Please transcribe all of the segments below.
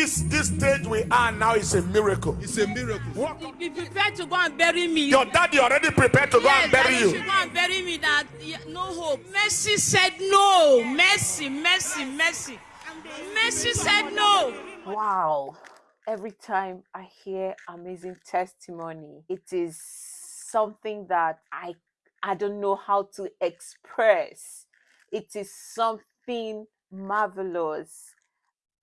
this this stage we are now is a miracle. It's a miracle. Walk. Be prepared to go and bury me. Your daddy already prepared to go and bury daddy you. should go and bury me. That yeah, no hope. Mercy said no. Mercy, mercy, mercy. Mercy said no. Wow. Every time I hear amazing testimony, it is something that I I don't know how to express. It is something marvelous.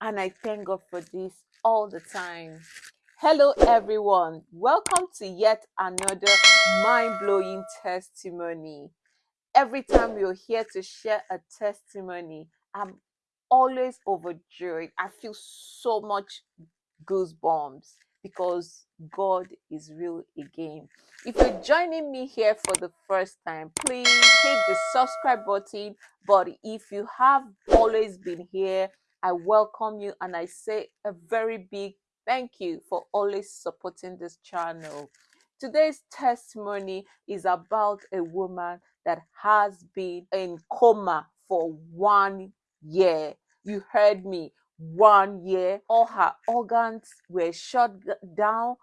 And I thank God for this all the time. Hello, everyone. Welcome to yet another mind blowing testimony. Every time you're here to share a testimony, I'm always overjoyed. I feel so much goosebumps because God is real again. If you're joining me here for the first time, please hit the subscribe button. But if you have always been here, I welcome you and I say a very big thank you for always supporting this channel. Today's testimony is about a woman that has been in coma for one year. You heard me, one year. All her organs were shut down.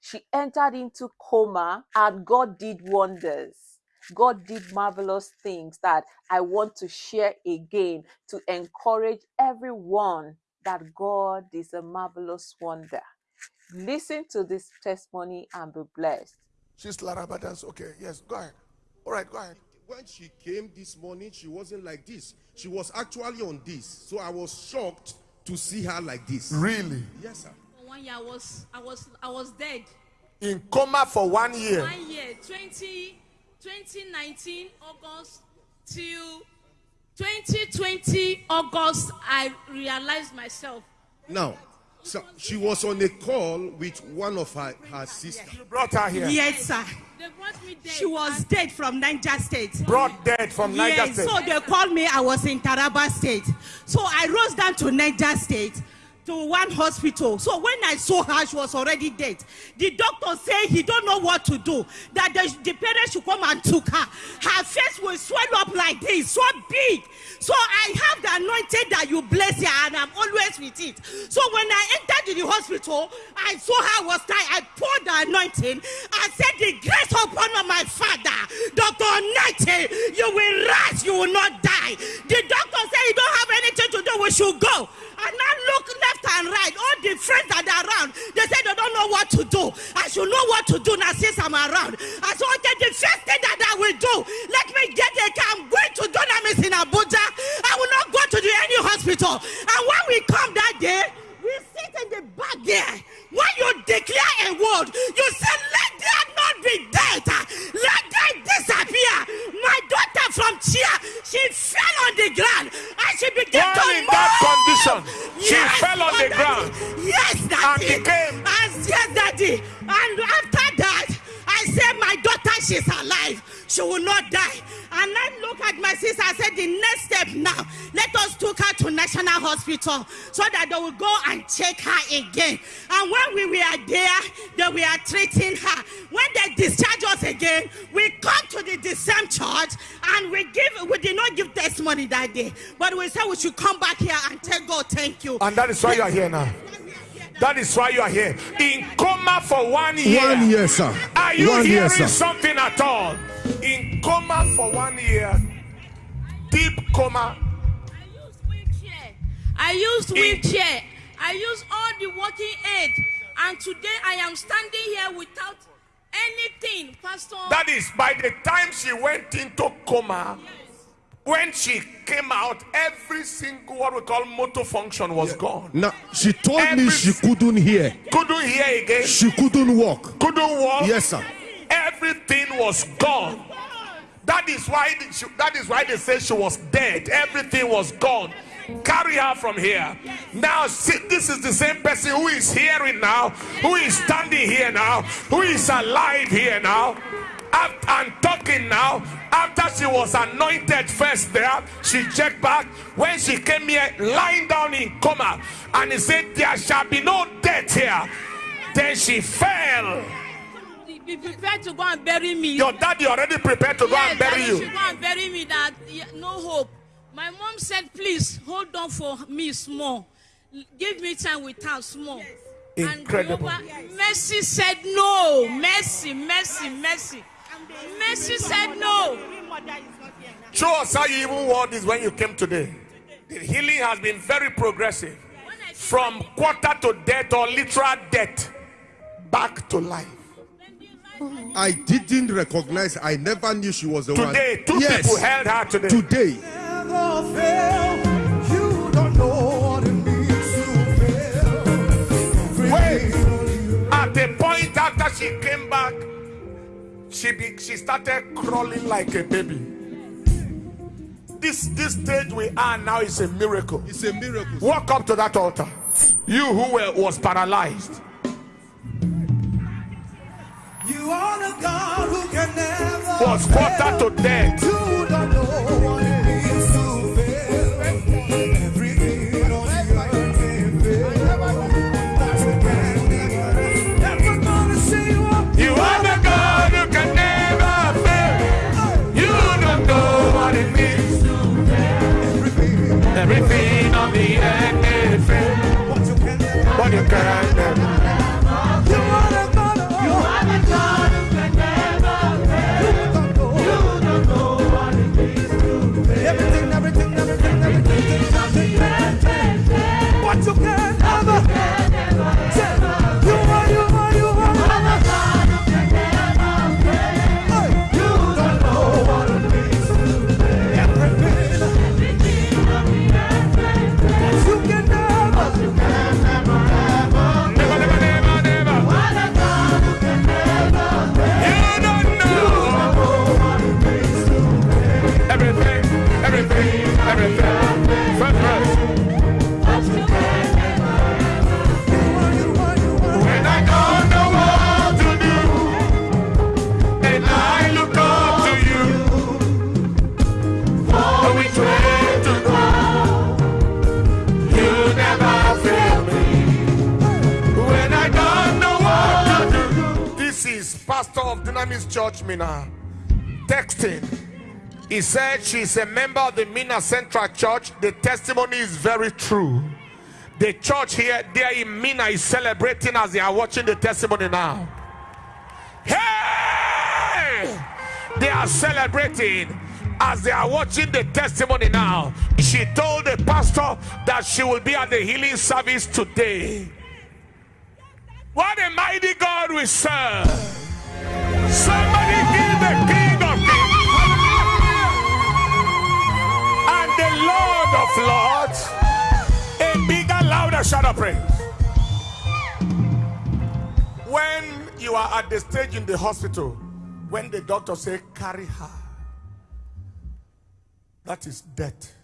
She entered into coma and God did wonders. God did marvelous things that I want to share again to encourage everyone that God is a marvelous wonder. Listen to this testimony and be blessed. She's Larabadans. Okay, yes, go ahead. All right, go ahead. When she came this morning, she wasn't like this. She was actually on this. So I was shocked to see her like this. Really? Yes, sir. For one year, I was, I was, I was dead. In coma for one year. One year, 20, 2019 August till 2020 August, I realized myself. Now, so she was on a call with one of her, her sisters. You brought her here. Yes, sir. They brought me dead. She was dead from Niger State. Brought dead from Niger Yes, State. so they called me. I was in Taraba State. So I rose down to Niger State to one hospital. So when I saw her, she was already dead. The doctor said he don't know what to do. That the, the parents should come and took her. Her face will swell up like this, so big. So I have the anointing that you bless her, and I'm always with it. So when I entered the hospital, I saw her was dying. I poured the anointing. I said, The grace upon my father, Dr. Nate, you will rise, you will not die. The doctor said, You don't have anything to do, we should go. And left and right. All the friends that are around, they said they don't know what to do. I should know what to do now since I'm around. I said, okay, the first thing that I will do, let me get a car. I'm going to Dunamis in Abuja. I will not go to the any hospital. And when we come that day, we sit in the back there. When you declare a word, you Hospital so that they will go and check her again. And when we were there, they were treating her. When they discharge us again, we come to the, the same church and we give. We did not give testimony that day, but we said we should come back here and tell God, thank you. And that is why you are here now. That is why you are here. In coma for one year. One year, sir. Are you One hearing sir. something at all? In coma for one year. Deep coma. I used wheelchair. I used wheelchair. I used all the working aid. And today I am standing here without anything, Pastor. That is by the time she went into coma. When she came out, every single what we call motor function was gone. Now, she told me she couldn't hear. Couldn't hear again. She couldn't walk. Couldn't walk. Yes, sir. Everything was gone. That is why she- that is why they say she was dead. Everything was gone. Carry her from here. Now, see, this is the same person who is hearing now, who is standing here now, who is alive here now, and talking now. After she was anointed first there, she checked back. When she came here, lying down in coma, and he said, There shall be no death here. Then she fell. Be prepared to go and bury me. Your daddy already prepared to go and bury you. go and bury me. That no hope. My mom said, please hold on for me small. give me time with her small. Incredible. And Jehovah, Mercy said no. Mercy, mercy, mercy. Mercy said no. Show us how you even wore this when you came today. The healing has been very progressive. When From quarter to death or literal death back to life. I didn't recognize. I never knew she was the one. Today, two yes. people held her today. Today. Never fail. You don't know what it means to fail. Wait. At a point after she came back, she be, she started crawling like a baby. This this stage we are now is a miracle. It's a miracle. Walk up to that altar. You who were, was paralyzed. You are the God who can never was quarter to death. Carolina, Carolina. Church, Minna, texting. He said she's a member of the Minna Central Church. The testimony is very true. The church here, there in Minna, is celebrating as they are watching the testimony now. Hey! They are celebrating as they are watching the testimony now. She told the pastor that she will be at the healing service today. What a mighty God we serve! Somebody the King of Kings and the Lord of Lords a bigger, louder shout of praise. When you are at the stage in the hospital, when the doctor say carry her, that is death.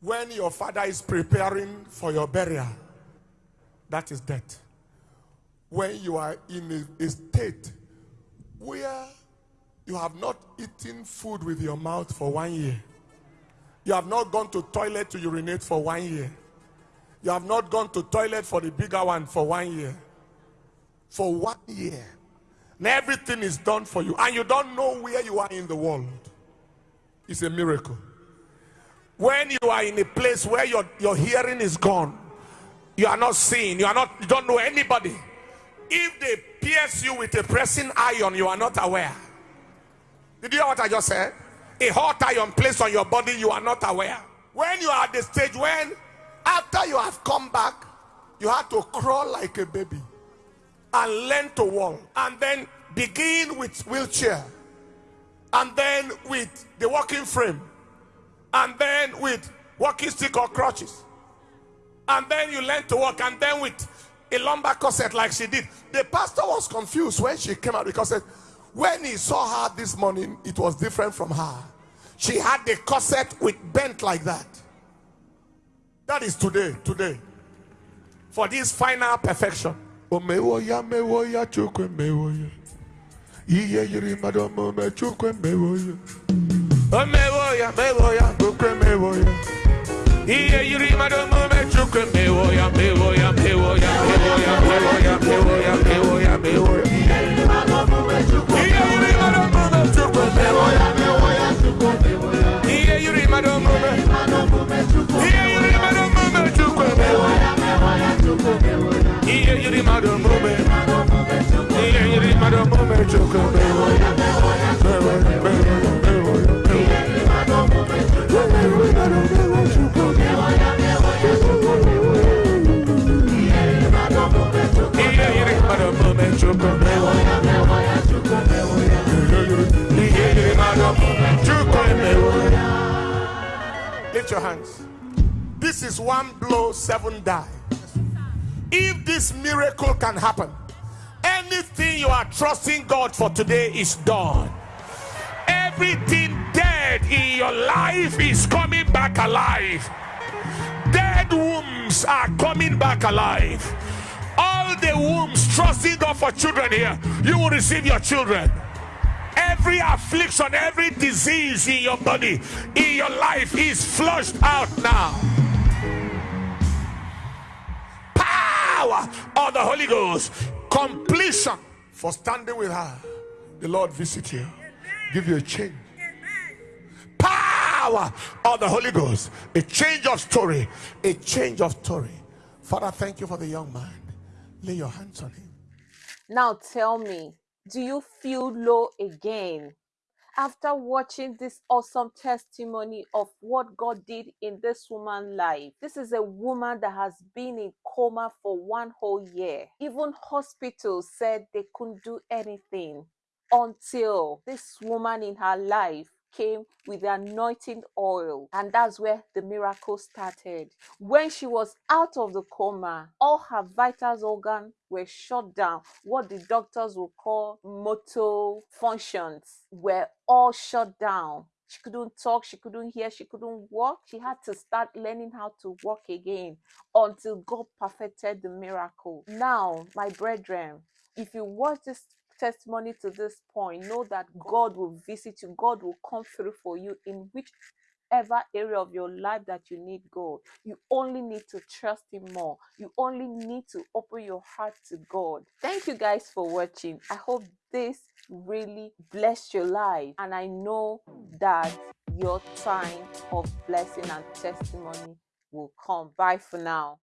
When your father is preparing for your burial, that is death. When you are in a, a state where you have not eaten food with your mouth for one year, you have not gone to toilet to urinate for one year. You have not gone to toilet for the bigger one for one year. For one year. And everything is done for you. And you don't know where you are in the world. It's a miracle. When you are in a place where your, your hearing is gone, you are not seeing, you are not, you don't know anybody. If they pierce you with a pressing iron, you are not aware. Did you hear what I just said? A hot iron placed on your body, you are not aware. When you are at the stage when, after you have come back, you have to crawl like a baby and learn to walk, and then begin with wheelchair, and then with the walking frame, and then with walking stick or crutches, and then you learn to walk, and then with a lumbar corset like she did. The pastor was confused when she came out because when he saw her this morning, it was different from her. She had the corset with bent like that. That is today, today. For this final perfection look at me, oh yeah, me, oh yeah, me, oh yeah, me, oh yeah. Your hands. This is one blow, seven die. If this miracle can happen, anything you are trusting God for today is done. Everything dead in your life is coming back alive. Dead wombs are coming back alive. All the wombs trusting God for children here, you will receive your children. Every affliction, every disease in your body, in your life is flushed out now. Power of the Holy Ghost, completion for standing with her. The Lord visit you, give you a change. Power of the Holy Ghost, a change of story, a change of story. Father, thank you for the young man. Lay your hands on him. Now tell me, do you feel low again? After watching this awesome testimony of what God did in this woman's life, this is a woman that has been in coma for one whole year. Even hospitals said they couldn't do anything until this woman in her life came with the anointing oil and that's where the miracle started. When she was out of the coma all her vital organs were shut down. What the doctors would call motor functions were all shut down. She couldn't talk she couldn't hear she couldn't walk. She had to start learning how to walk again until god perfected the miracle. Now my brethren if you watch this testimony to this point, know that God will visit you. God will come through for you in whichever area of your life that you need God. You only need to trust Him more. You only need to open your heart to God. Thank you guys for watching. I hope this really blessed your life. And I know that your time of blessing and testimony will come. Bye for now.